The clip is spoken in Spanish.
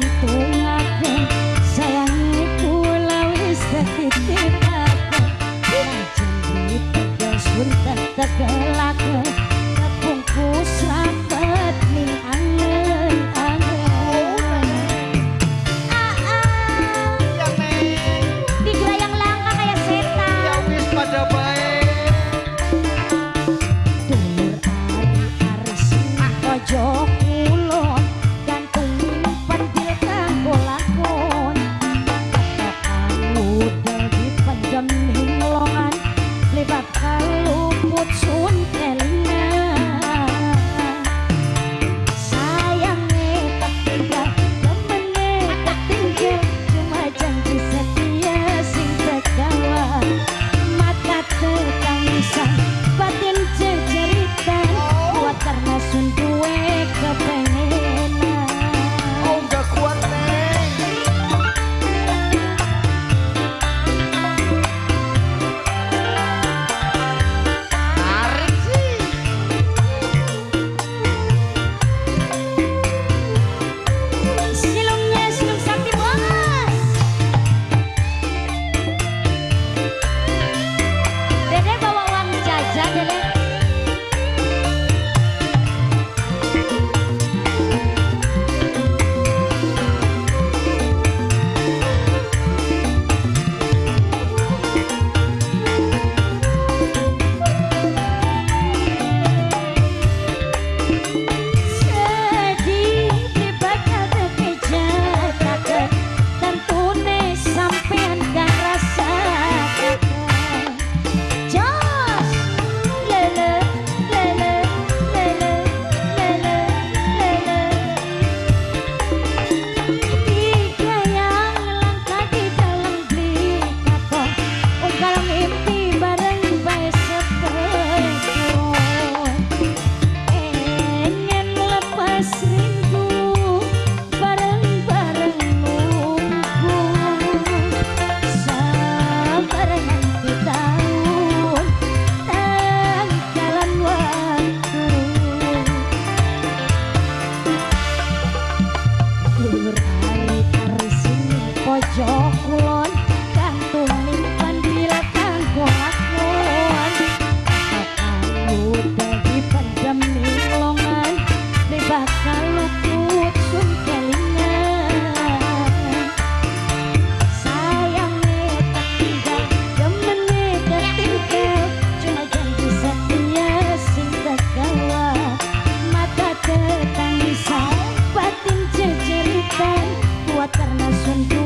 单独。materna son